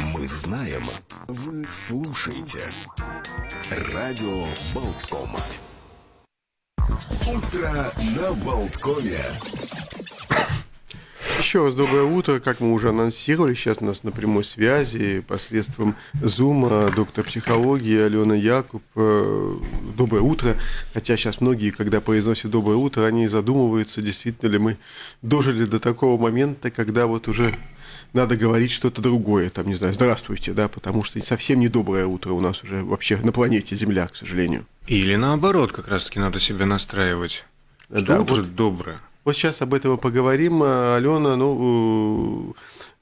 Мы знаем, вы слушаете. Радио Болткома. Утро на Болткоме. Еще раз доброе утро. Как мы уже анонсировали, сейчас у нас на прямой связи посредством Зума доктор психологии Алена Якуб. Э, доброе утро. Хотя сейчас многие, когда произносят доброе утро, они задумываются, действительно ли мы дожили до такого момента, когда вот уже надо говорить что-то другое, там, не знаю, здравствуйте, да, потому что совсем не доброе утро у нас уже вообще на планете Земля, к сожалению. Или наоборот, как раз-таки надо себя настраивать. Что Да, утро вот- доброе. Вот сейчас об этом и поговорим. А, Алена, ну,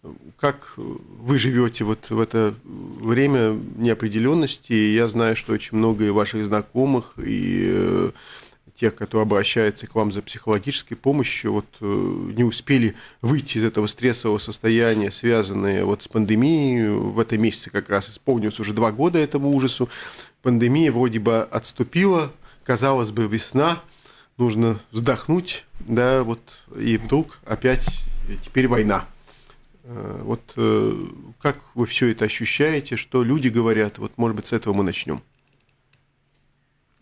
э, как вы живете вот в это время неопределенности? Я знаю, что очень много и ваших знакомых, и э, тех, кто обращается к вам за психологической помощью, вот э, не успели выйти из этого стрессового состояния, связанное вот с пандемией. В этом месяце как раз исполнилось уже два года этому ужасу. Пандемия вроде бы отступила, казалось бы, весна, нужно вздохнуть, да, вот, и вдруг опять теперь война. Э, Вот э, как вы все это ощущаете, что люди говорят, вот, может быть, с этого мы начнем.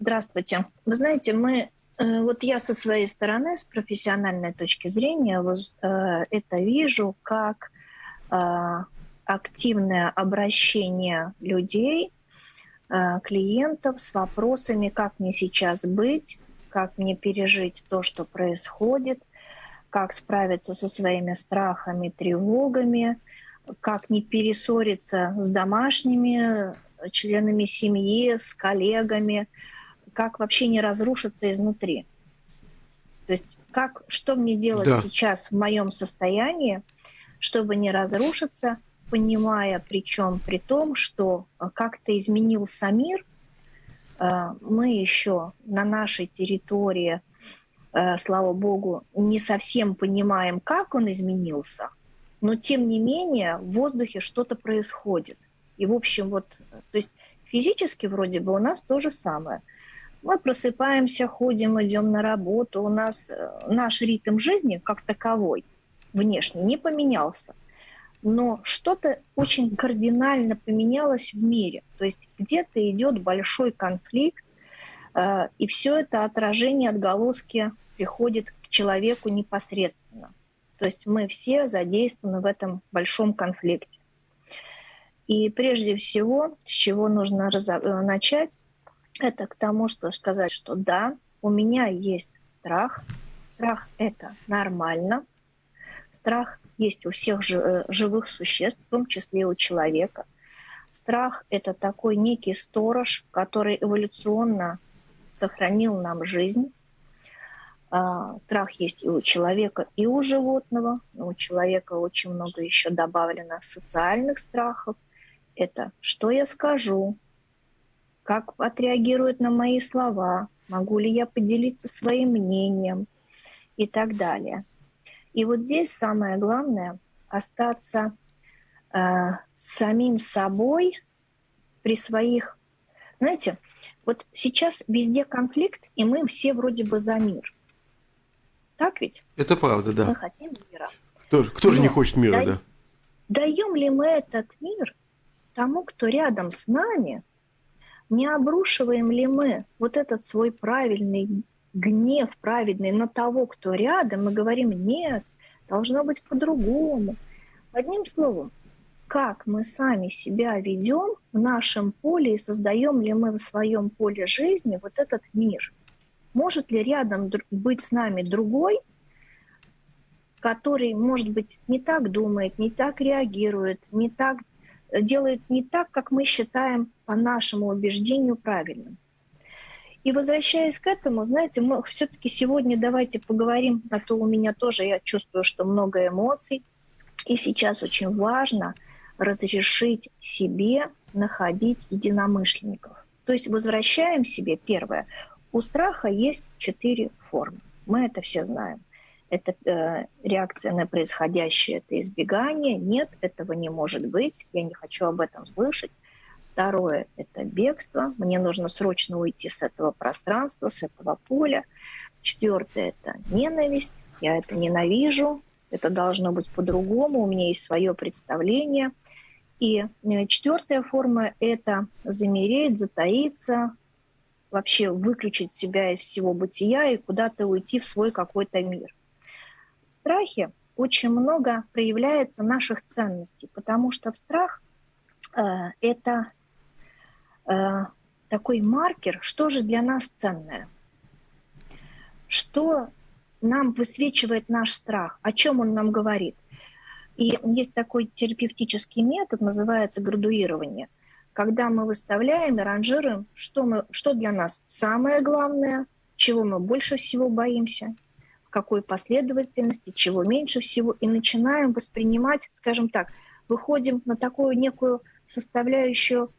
Здравствуйте. Вы знаете, мы, э, вот я со своей стороны, с профессиональной точки зрения, воз- э, это вижу как э, активное обращение людей, э, клиентов с вопросами, как мне сейчас быть, как мне пережить то, что происходит, как справиться со своими страхами, тревогами, как не перессориться с домашними э, членами семьи, с коллегами, как вообще не разрушиться изнутри. То есть как, что мне делать Да. сейчас в моем состоянии, чтобы не разрушиться, понимая причем при том, что э, как-то изменился мир, э, мы еще на нашей территории, э, слава богу, не совсем понимаем, как он изменился, но тем не менее в воздухе что-то происходит. И в общем вот, то есть физически вроде бы у нас то же самое. Мы просыпаемся, ходим, идем на работу. У нас э, наш ритм жизни как таковой внешне не поменялся. Но что-то очень кардинально поменялось в мире. То есть где-то идет большой конфликт, э, и все это отражение, отголоски приходит к человеку непосредственно. То есть мы все задействованы в этом большом конфликте. И прежде всего, с чего нужно э, начать, это к тому, что сказать, что да, у меня есть страх. Страх – это нормально. Страх есть у всех э, живых существ, в том числе и у человека. Страх – это такой некий сторож, который эволюционно сохранил нам жизнь. А, Страх есть и у человека, и у животного. Но у человека очень много еще добавлено социальных страхов. Это что я скажу, как отреагируют на мои слова, могу ли я поделиться своим мнением и так далее. И вот здесь самое главное остаться э, самим собой при своих, знаете, вот сейчас везде конфликт, и мы все вроде бы за мир. Так ведь? Это правда, Мы да. хотим мира. Кто, кто же не хочет мира, да? Даем ли мы этот мир тому, кто рядом с нами? Не обрушиваем ли мы вот этот свой правильный гнев, праведный на того, кто рядом, мы говорим, нет, должно быть по-другому. Одним словом, как мы сами себя ведем в нашем поле и создаем ли мы в своем поле жизни вот этот мир? Может ли рядом быть с нами другой, который, может быть, не так думает, не так реагирует, не так делает не так, как мы считаем по нашему убеждению правильным. И возвращаясь к этому, знаете, мы все-таки сегодня давайте поговорим, а то у меня тоже, я чувствую, что много эмоций, и сейчас очень важно разрешить себе находить единомышленников. То есть возвращаем себе первое. У страха есть четыре формы. Мы это все знаем. Это э, реакция на происходящее, это избегание. Нет, этого не может быть. Я не хочу об этом слышать. Второе – это бегство. Мне нужно срочно уйти с этого пространства, с этого поля. Четвертое – это ненависть. Я это ненавижу. Это должно быть по-другому. У меня есть свое представление. И э, четвертая форма – это замереть, затаиться, вообще выключить себя из всего бытия и куда-то уйти в свой какой-то мир. В страхе очень много проявляется наших ценностей, потому что в страх э, это такой маркер, что же для нас ценное, что нам высвечивает наш страх, о чем он нам говорит. И есть такой терапевтический метод, называется градуирование, когда мы выставляем и ранжируем, что, мы, что для нас самое главное, чего мы больше всего боимся, в какой последовательности, чего меньше всего, и начинаем воспринимать, скажем так, выходим на такую некую составляющую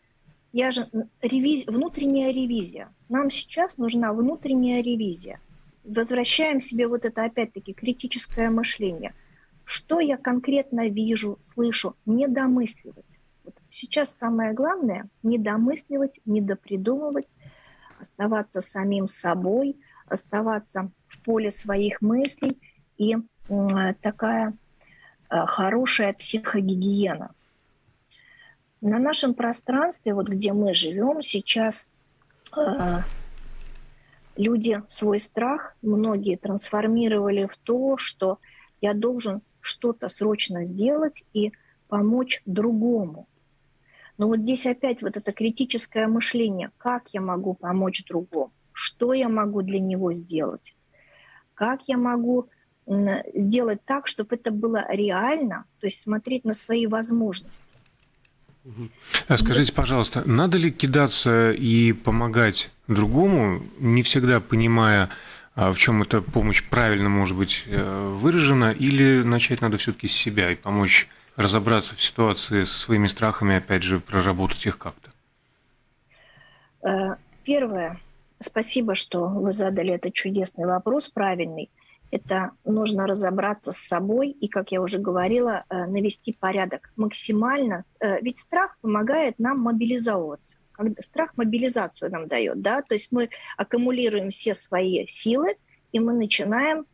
я же ревиз... внутренняя ревизия. Нам сейчас нужна внутренняя ревизия. Возвращаем себе вот это опять-таки критическое мышление. Что я конкретно вижу, слышу, не домысливать. Вот сейчас самое главное не домысливать, не допридумывать, оставаться самим собой, оставаться в поле своих мыслей и такая э, хорошая психогигиена – на нашем пространстве, вот где мы живем сейчас, э, люди свой страх, многие трансформировали в то, что я должен что-то срочно сделать и помочь другому. Но вот здесь опять вот это критическое мышление, как я могу помочь другому, что я могу для него сделать, как я могу сделать так, чтобы это было реально, то есть смотреть на свои возможности. А скажите, пожалуйста, надо ли кидаться и помогать другому, не всегда понимая, а, в чем эта помощь правильно может быть э, выражена, или начать надо все-таки с себя и помочь разобраться в ситуации со своими страхами, опять же, проработать их как-то? Э, первое. Спасибо, что вы задали этот чудесный вопрос, правильный это нужно разобраться с собой и, как я уже говорила, э, навести порядок максимально. Э, ведь страх помогает нам мобилизовываться. Страх мобилизацию нам дает, да, то есть мы аккумулируем все свои силы, и мы начинаем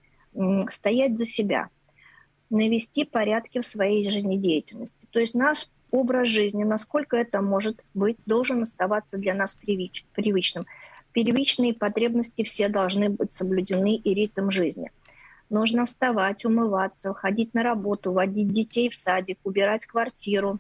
стоять за себя, навести порядки в своей жизнедеятельности. То есть наш образ жизни, насколько это может быть, должен оставаться для нас привыч, привычным. Первичные потребности все должны быть соблюдены и ритм жизни – Нужно вставать, умываться, ходить на работу, водить детей в садик, убирать квартиру,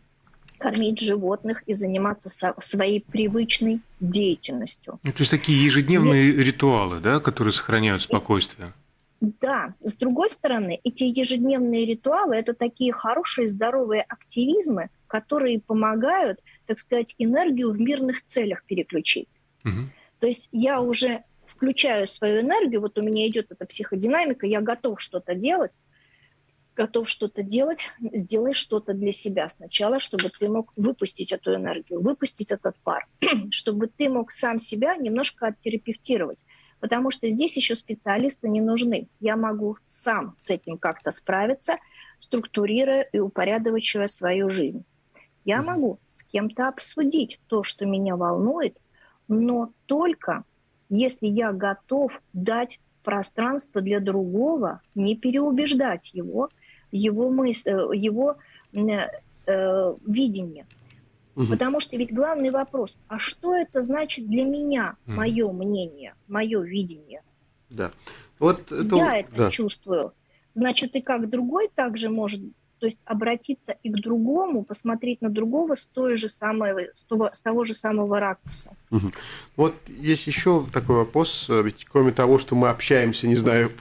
кормить животных и заниматься своей привычной деятельностью. Ну, то есть такие ежедневные и... ритуалы, да, которые сохраняют спокойствие. Да, с другой стороны, эти ежедневные ритуалы – это такие хорошие, здоровые активизмы, которые помогают, так сказать, энергию в мирных целях переключить. Угу. То есть я уже включаю свою энергию, вот у меня идет эта психодинамика, я готов что-то делать, готов что-то делать, сделай что-то для себя сначала, чтобы ты мог выпустить эту энергию, выпустить этот пар, чтобы ты мог сам себя немножко оттерапевтировать. Потому что здесь еще специалисты не нужны. Я могу сам с этим как-то справиться, структурируя и упорядочивая свою жизнь. Я могу с кем-то обсудить то, что меня волнует, но только если я готов дать пространство для другого, не переубеждать его, его, мысль, э, его э, э, видение. Угу. Потому что ведь главный вопрос, а что это значит для меня, угу. мое мнение, мое видение? Да. Вот это, я это да. чувствую. Значит, и как другой также может то есть обратиться и к другому, посмотреть на другого с, той же самой, с, того, с того же самого ракурса. Угу. Вот есть еще такой вопрос, ведь кроме того, что мы общаемся, не знаю,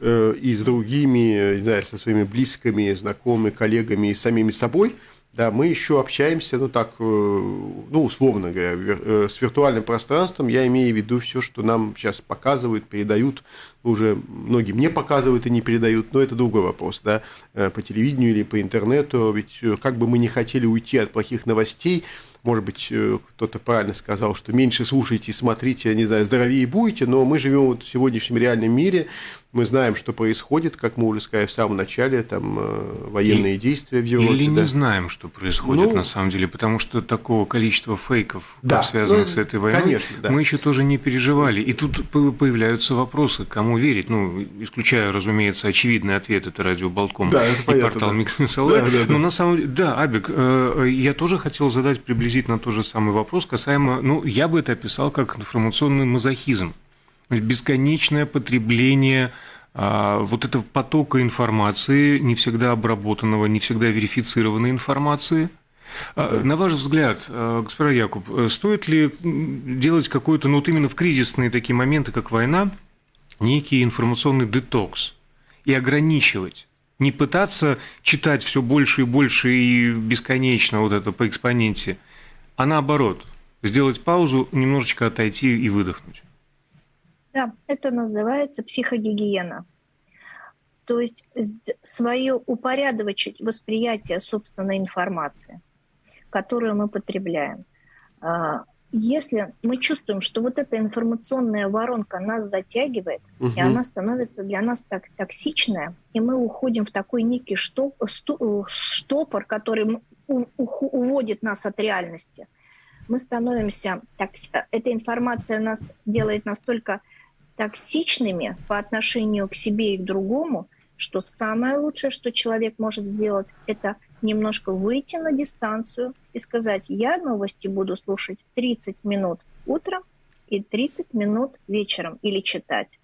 э, и с другими, не знаю, со своими близкими, знакомыми, коллегами и самими собой, да, мы еще общаемся, ну так, э, ну условно говоря, э, с виртуальным пространством. Я имею в виду все, что нам сейчас показывают, передают уже многие мне показывают и не передают, но это другой вопрос, да, э, по телевидению или по интернету, ведь как бы мы не хотели уйти от плохих новостей, может быть, кто-то правильно сказал, что меньше слушайте и смотрите, не знаю, здоровее будете, но мы живем вот в сегодняшнем реальном мире, мы знаем, что происходит, как мы уже сказали в самом начале, там военные и, действия в Европе. Или да. не знаем, что происходит ну, на самом деле, потому что такого количества фейков, да, связанных ну, с этой войной, конечно, да. мы еще тоже не переживали. И тут появляются вопросы, кому кому верить? Ну, исключая, разумеется, очевидный ответ, это радио Болтком да, это и понятно, портал да. Микс Да, да, да. Но на самом деле, да, Абик, э, я тоже хотел задать приблизительно тот же самый вопрос касаемо, ну, я бы это описал как информационный мазохизм. Бесконечное потребление а, вот этого потока информации, не всегда обработанного, не всегда верифицированной информации – а, на ваш взгляд, э, господин Якуб, э, стоит ли делать какой-то, ну вот именно в кризисные такие моменты, как война, некий информационный детокс и ограничивать? Не пытаться читать все больше и больше и бесконечно вот это по экспоненте, а наоборот, сделать паузу, немножечко отойти и выдохнуть. Да, это называется психогигиена. То есть свое упорядочить восприятие собственной информации – которую мы потребляем. А, если мы чувствуем, что вот эта информационная воронка нас затягивает, угу. и она становится для нас так токсичная, и мы уходим в такой некий штоп, штопор, который уводит нас от реальности, мы становимся, так, эта информация нас делает настолько токсичными по отношению к себе и к другому, что самое лучшее, что человек может сделать, это немножко выйти на дистанцию и сказать, я новости буду слушать 30 минут утром и 30 минут вечером или читать.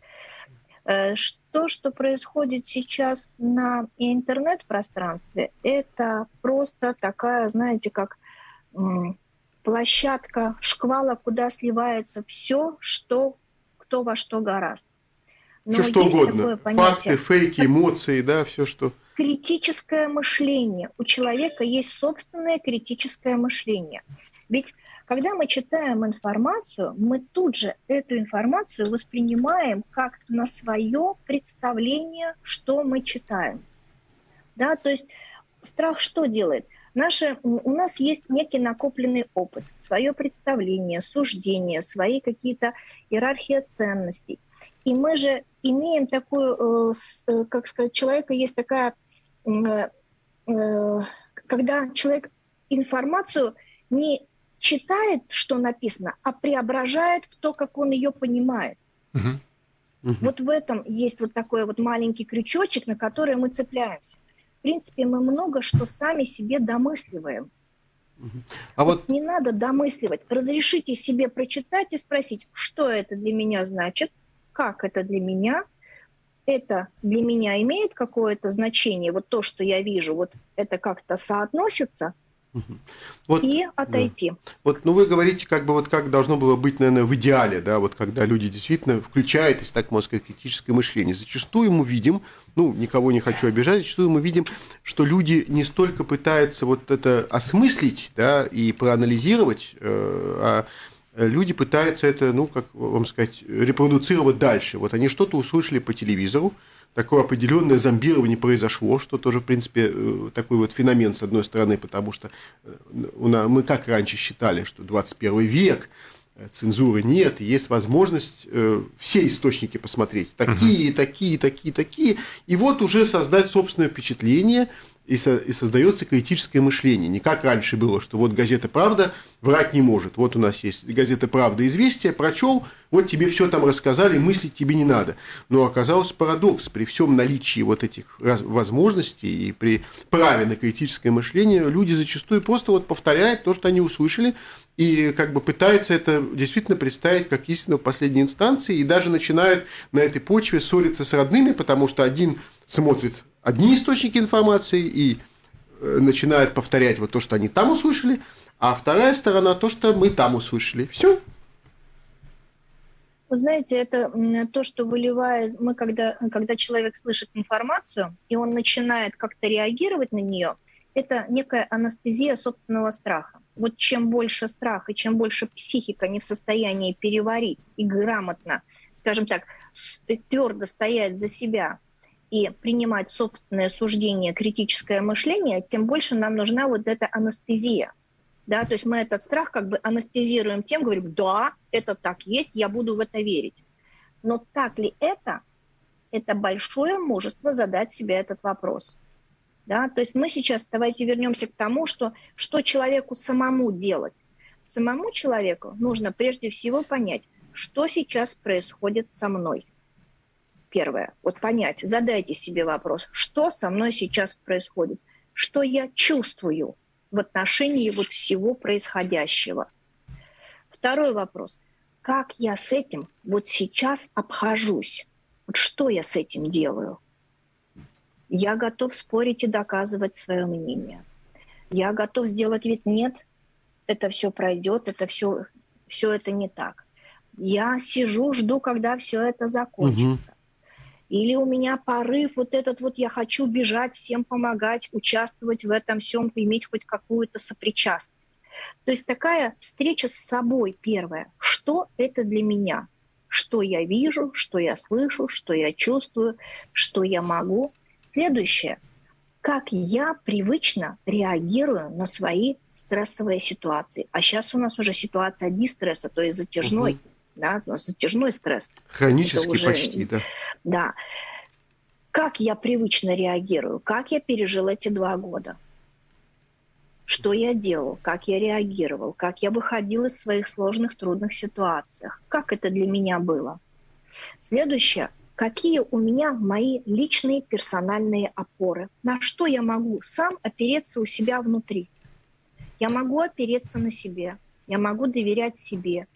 Э, что, что происходит сейчас на интернет-пространстве, это просто такая, знаете, как площадка шквала, куда сливается все, что кто во что гораст. Но все что угодно. Факты, фейки, эмоции, да, все что критическое мышление. У человека есть собственное критическое мышление. Ведь когда мы читаем информацию, мы тут же эту информацию воспринимаем как на свое представление, что мы читаем. Да, то есть страх что делает? Наши, у нас есть некий накопленный опыт, свое представление, суждение, свои какие-то иерархии ценностей. И мы же имеем такую, э, э, как сказать, человека есть такая Э, когда человек информацию не читает, что написано, а преображает в то, как он ее понимает. Угу. Угу. Вот в этом есть вот такой вот маленький крючочек, на который мы цепляемся. В принципе, мы много что сами себе домысливаем. А вот... не надо домысливать. Разрешите себе прочитать и спросить, что это для меня значит, как это для меня, это для меня имеет какое-то значение, вот то, что я вижу, вот это как-то соотносится, вот, и отойти. Да. Вот, ну вы говорите, как бы вот как должно было быть, наверное, в идеале, да, вот когда люди действительно включают, если так можно сказать, критическое мышление. Зачастую мы видим, ну, никого не хочу обижать, зачастую мы видим, что люди не столько пытаются вот это осмыслить, да, и проанализировать, э, а люди пытаются это, ну, как вам сказать, репродуцировать дальше. Вот они что-то услышали по телевизору, такое определенное зомбирование произошло, что тоже, в принципе, э, такой вот феномен, с одной стороны, потому что э, мы как раньше считали, что 21 век, э, цензуры нет, есть возможность все источники посмотреть, такие, такие, такие, такие, и вот уже создать собственное впечатление – и, со, и создается критическое мышление. Не как раньше было, что вот газета «Правда» врать не может. Вот у нас есть газета «Правда» «Известия», прочел, вот тебе все там рассказали, мыслить тебе не надо. Но оказался парадокс. При всем наличии вот этих возможностей и при праве на критическое мышление люди зачастую просто вот повторяют то, что они услышали, и как бы пытаются это действительно представить как истину в последней инстанции, и даже начинают на этой почве ссориться с родными, потому что один смотрит одни источники информации и э, начинают повторять вот то, что они там услышали, а вторая сторона то, что мы там услышали. Все. Вы знаете, это то, что выливает, мы когда, когда человек слышит информацию, и он начинает как-то реагировать на нее, это некая анестезия собственного страха. Вот чем больше страха, чем больше психика не в состоянии переварить и грамотно, скажем так, твердо стоять за себя, и принимать собственное суждение, критическое мышление, тем больше нам нужна вот эта анестезия. Да, то есть мы этот страх как бы анестезируем тем, говорим, да, это так есть, я буду в это верить. Но так ли это? Это большое мужество задать себе этот вопрос. Да? То есть мы сейчас, давайте вернемся к тому, что, что человеку самому делать. Самому человеку нужно прежде всего понять, что сейчас происходит со мной – первое, вот понять, задайте себе вопрос, что со мной сейчас происходит, что я чувствую в отношении вот всего происходящего. Второй вопрос, как я с этим вот сейчас обхожусь, вот что я с этим делаю. Я готов спорить и доказывать свое мнение. Я готов сделать вид нет, это все пройдет, это все, все это не так. Я сижу, жду, когда все это закончится. Угу. Или у меня порыв вот этот вот, я хочу бежать, всем помогать, участвовать в этом всем, иметь хоть какую-то сопричастность. То есть такая встреча с собой первая. Что это для меня? Что я вижу, что я слышу, что я чувствую, что я могу. Следующее. Как я привычно реагирую на свои стрессовые ситуации. А сейчас у нас уже ситуация дистресса, то есть затяжной. Угу да, затяжной стресс. Хронический уже, почти, да. Да. Как я привычно реагирую, как я пережил эти два года, что я делал, как я реагировал, как я выходил из своих сложных, трудных ситуаций, как это для меня было. Следующее, какие у меня мои личные персональные опоры, на что я могу сам опереться у себя внутри. Я могу опереться на себе, я могу доверять себе,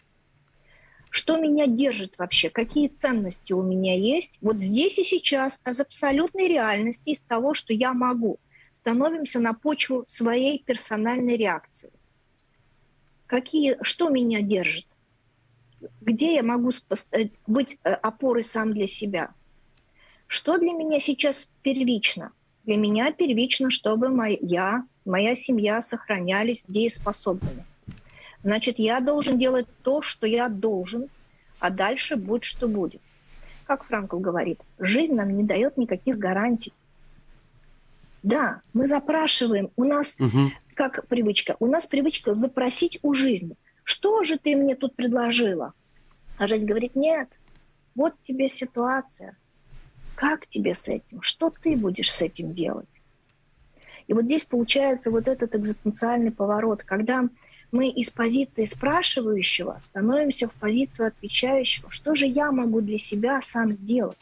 что меня держит вообще, какие ценности у меня есть, вот здесь и сейчас, из абсолютной реальности, из того, что я могу, становимся на почву своей персональной реакции. Какие, что меня держит? Где я могу э, быть э, опорой сам для себя? Что для меня сейчас первично? Для меня первично, чтобы моя, моя семья сохранялись дееспособными значит, я должен делать то, что я должен, а дальше будет, что будет. Как Франкл говорит, жизнь нам не дает никаких гарантий. Да, мы запрашиваем, у нас, угу. как привычка, у нас привычка запросить у жизни. Что же ты мне тут предложила? А жизнь говорит, нет, вот тебе ситуация. Как тебе с этим? Что ты будешь с этим делать? И вот здесь получается вот этот экзистенциальный поворот, когда мы из позиции спрашивающего становимся в позицию отвечающего. Что же я могу для себя сам сделать?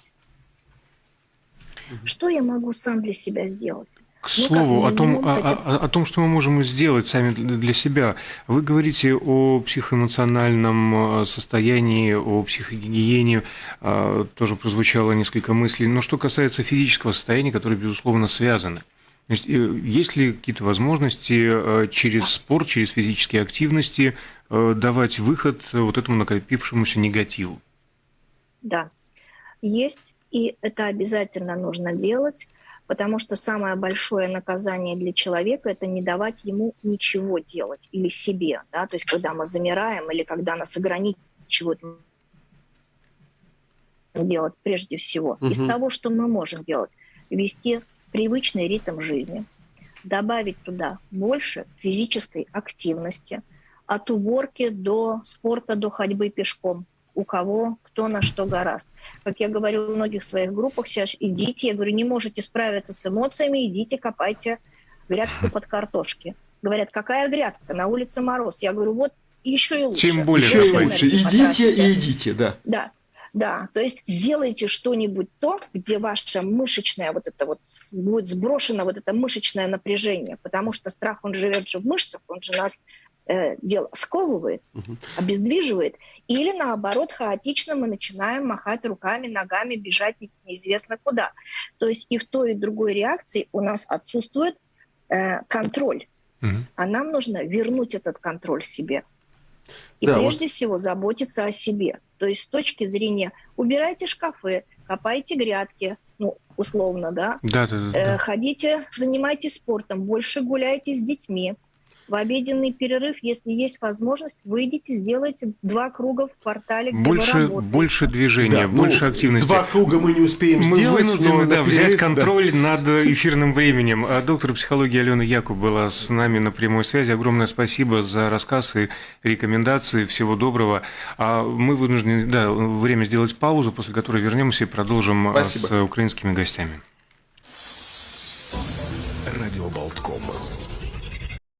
Что я могу сам для себя сделать? К ну, слову, о том, о, о, о том, что мы можем сделать сами для себя. Вы говорите о психоэмоциональном э, состоянии, о психогигиене, э, тоже прозвучало несколько мыслей. Но что касается физического состояния, которое, безусловно, связано – есть, э, есть ли какие-то возможности э, через спорт, через физические активности э, давать выход вот этому накопившемуся негативу? Да, есть, и это обязательно нужно делать, потому что самое большое наказание для человека – это не давать ему ничего делать или себе. Да? То есть когда мы замираем или когда нас ограничивают делать прежде всего. Угу. Из того, что мы можем делать, вести привычный ритм жизни, добавить туда больше физической активности, от уборки до спорта, до ходьбы пешком, у кого кто на что гораст. Как я говорю в многих своих группах сейчас, идите, я говорю, не можете справиться с эмоциями, идите, копайте грядку под картошки. Говорят, какая грядка? На улице мороз. Я говорю, вот еще и лучше. Тем более еще лучше. Идите и идите, да. Да. Да, то есть делайте что-нибудь то, где ваша мышечная вот это вот будет сброшено вот это мышечное напряжение, потому что страх, он живет же в мышцах, он же нас э, дело сковывает, угу. обездвиживает, или наоборот хаотично мы начинаем махать руками, ногами, бежать неизвестно куда. То есть и в той и в другой реакции у нас отсутствует э, контроль, угу. а нам нужно вернуть этот контроль себе. И да, прежде вот. всего заботиться о себе. То есть с точки зрения убирайте шкафы, копайте грядки, ну, условно, да? Да, да, да. Э, ходите, занимайтесь спортом, больше гуляйте с детьми, в обеденный перерыв, если есть возможность, выйдите, сделайте два круга в квартале, где больше, вы Больше движения, да, больше ну, активности. Два круга мы не успеем мы сделать. Мы вынуждены да, взять контроль да. над эфирным временем. А доктор психологии Алена Якуб была с нами на прямой связи. Огромное спасибо за рассказ и рекомендации. Всего доброго. А мы вынуждены да, время сделать паузу, после которой вернемся и продолжим а, спасибо. с украинскими гостями. Радио Болтком.